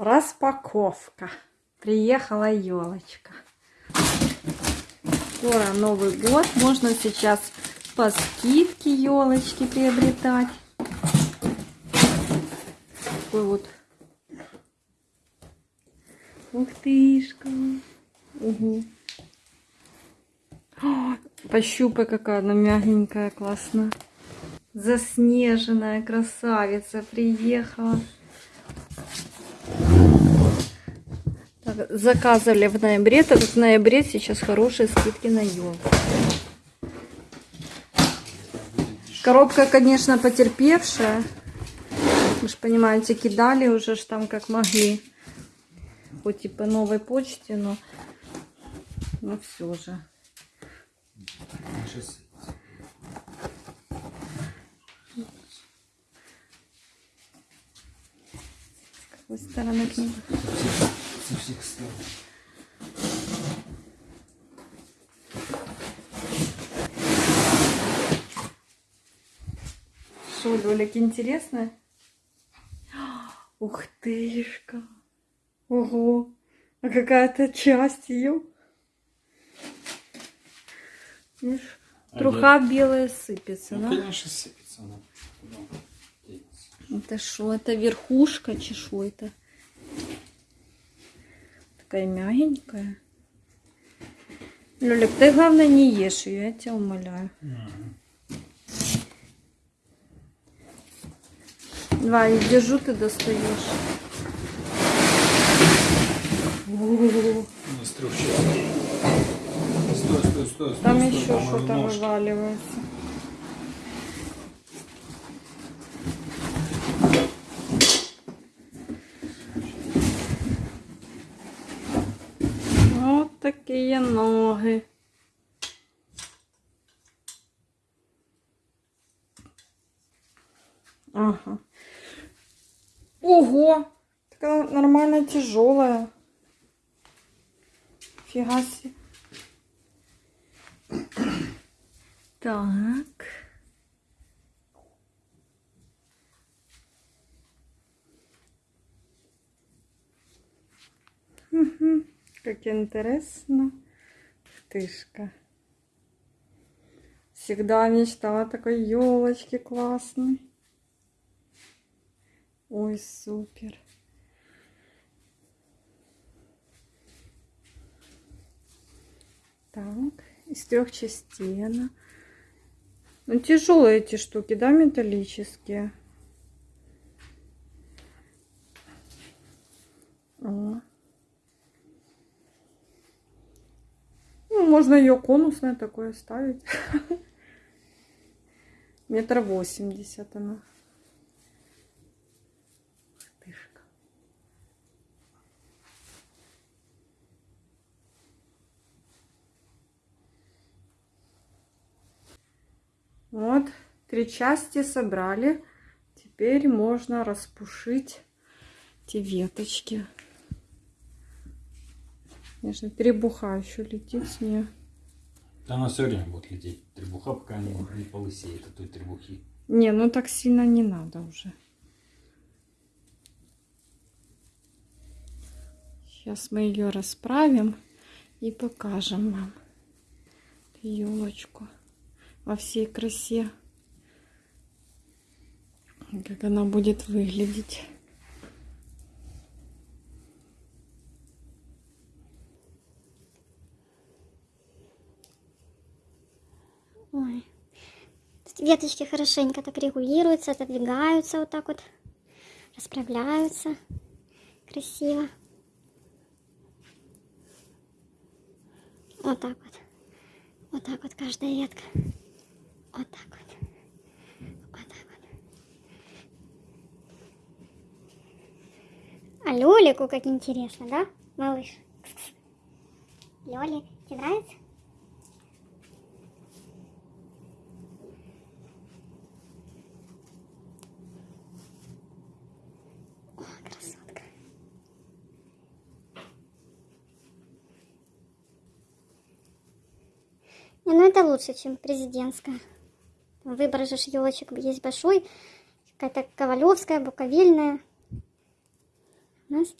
Распаковка. Приехала елочка. Скоро Новый год. Можно сейчас по скидке елочки приобретать. Такой вот. Ух тышка. Угу. О, пощупай, какая она мягенькая, классно. Заснеженная красавица приехала. Заказывали в ноябре, так в ноябре сейчас хорошие скидки на елку. Коробка, конечно, потерпевшая. Вы же понимаете, кидали уже ж там как могли. Хоть и по новой почте, но, но все же. С какой стороны книга? Со всех сторон. Что, Лёлик, интересно? Ух тышка. Ого. А какая-то часть ее. Видишь, А труха белая сыпется, Ну, да? конечно, сыпется она. Это что, это верхушка, это? Такая мягенькая. Лёлик, ты главное не ешь ее, я тебя умоляю. Давай, я держу, ты достаешь. О, У нас трех частей. Стой, стой, стой, стой. Там стой, еще что-то вываливается. Вот такие ноги. Ага. Ого! Такая нормально тяжелая. Фига себе. Так. Мгм. Как интересно. Тышка. Всегда мечтала такой елочке классной. Ой, супер. Так, из трех частей она. Ну, тяжелые эти штуки, да, металлические. О. Ну, можно ее конусное такое ставить. Метр восемьдесят она. Тышка. Вот, три части собрали. Теперь можно распушить эти веточки. Конечно, требуха еще летит с нее. Да она все время будет лететь. Требуха, пока не, не полысеет от той требухи. Не, ну так сильно не надо уже. Сейчас мы ее расправим и покажем вам елочку во всей красе. Как она будет выглядеть. Веточки хорошенько так регулируются, отодвигаются вот так вот, расправляются красиво. Вот так вот. Вот так вот каждая ветка. Вот так вот. А Лёлику как интересно, да, малыш? Лёлик, тебе нравится? Красотка. Не, ну это лучше, чем президентская. Выбор же елочек есть большой. Какая-то ковалевская, буковельная. У нас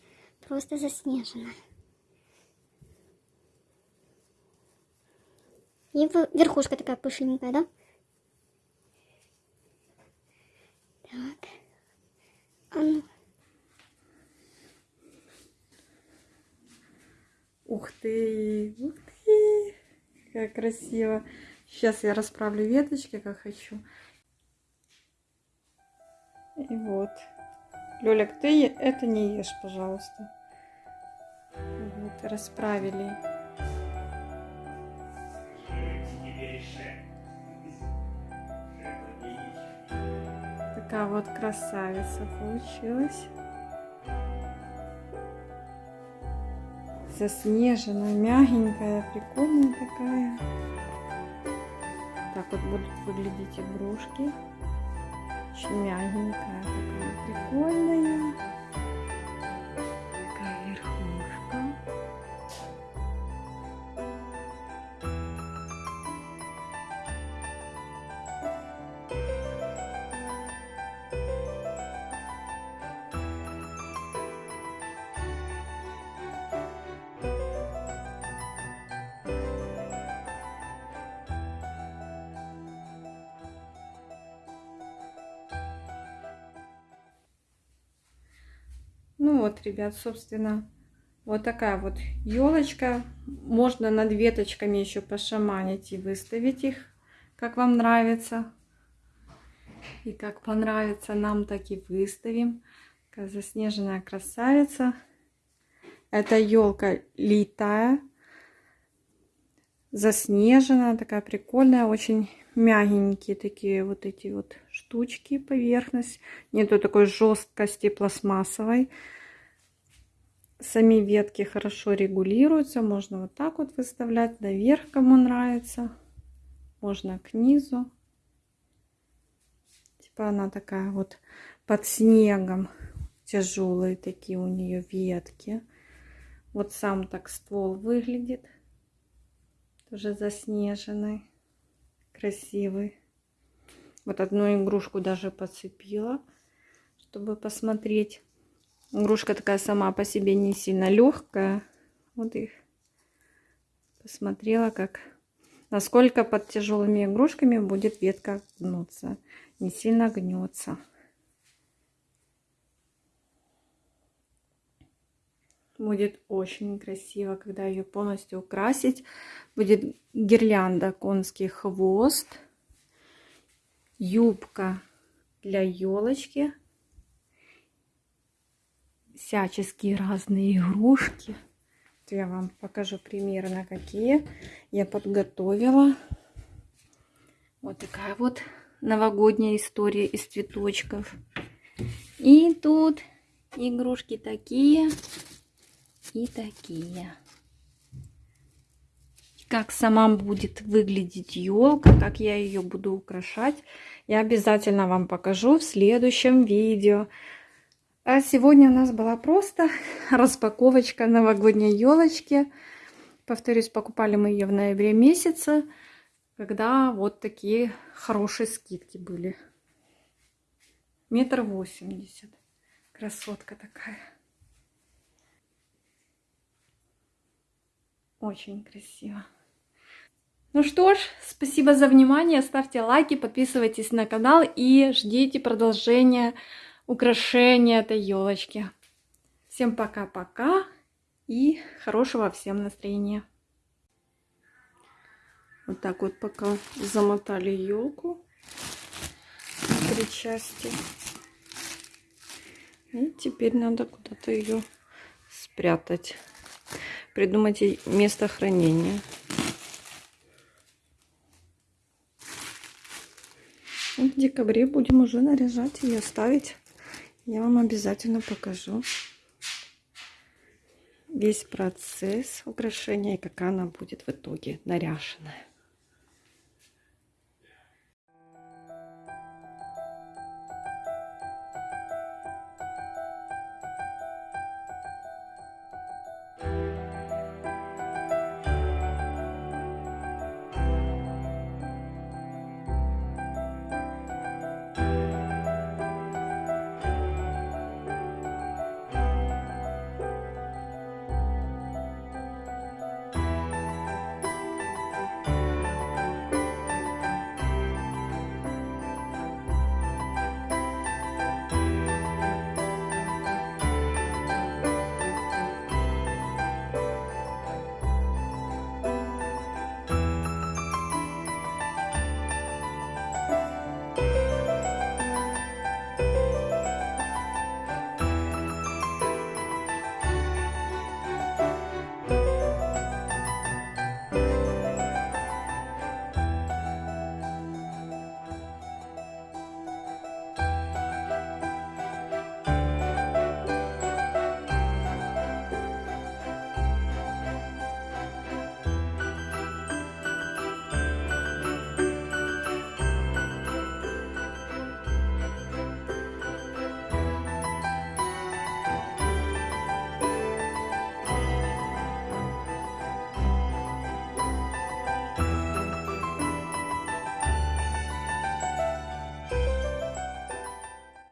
просто заснежена. И верхушка такая пышненькая, да? Так. А ну, Ух ты, ух ты, как красиво. Сейчас я расправлю веточки, как хочу. И вот. Лёлик, ты это не ешь, пожалуйста. Вот, расправили. Такая вот красавица получилась. Заснеженная, мягенькая, прикольная такая. Так вот будут выглядеть игрушки. Очень мягенькая, Ну вот, ребят, собственно, вот такая вот елочка. Можно над веточками еще пошаманить и выставить их, как вам нравится. И как понравится нам, так и выставим. Такая заснеженная красавица. Это елка литая, заснеженная, такая прикольная, очень мягенькие такие вот эти вот штучки, поверхность. Нету такой жесткости пластмассовой. Сами ветки хорошо регулируются. Можно вот так вот выставлять наверх, кому нравится. Можно к низу. Типа она такая вот под снегом. Тяжелые такие у нее ветки. Вот сам так ствол выглядит. Тоже заснеженный. Красивый. Вот одну игрушку даже подцепила, чтобы посмотреть. Игрушка такая сама по себе не сильно легкая. Вот их посмотрела, как насколько под тяжелыми игрушками будет ветка гнуться. Не сильно гнется. Будет очень красиво, когда ее полностью украсить. Будет гирлянда конский хвост, юбка для елочки, всяческие разные игрушки. Я вам покажу примерно какие я подготовила. Вот такая вот новогодняя история из цветочков. И тут игрушки такие и такие. Как сама будет выглядеть елка, как я ее буду украшать, я обязательно вам покажу в следующем видео. А сегодня у нас была просто распаковочка новогодней елочки. Повторюсь, покупали мы ее в ноябре месяце, когда вот такие хорошие скидки были. Метр восемьдесят. Красотка такая. Очень красиво. Ну что ж, спасибо за внимание. Ставьте лайки, подписывайтесь на канал и ждите продолжения украшения этой елочки. Всем пока-пока и хорошего всем настроения. Вот так вот пока замотали елку три части. И теперь надо куда-то ее спрятать. Придумать место хранения. В декабре будем уже наряжать ее, ставить. Я вам обязательно покажу весь процесс украшения и как она будет в итоге наряженная.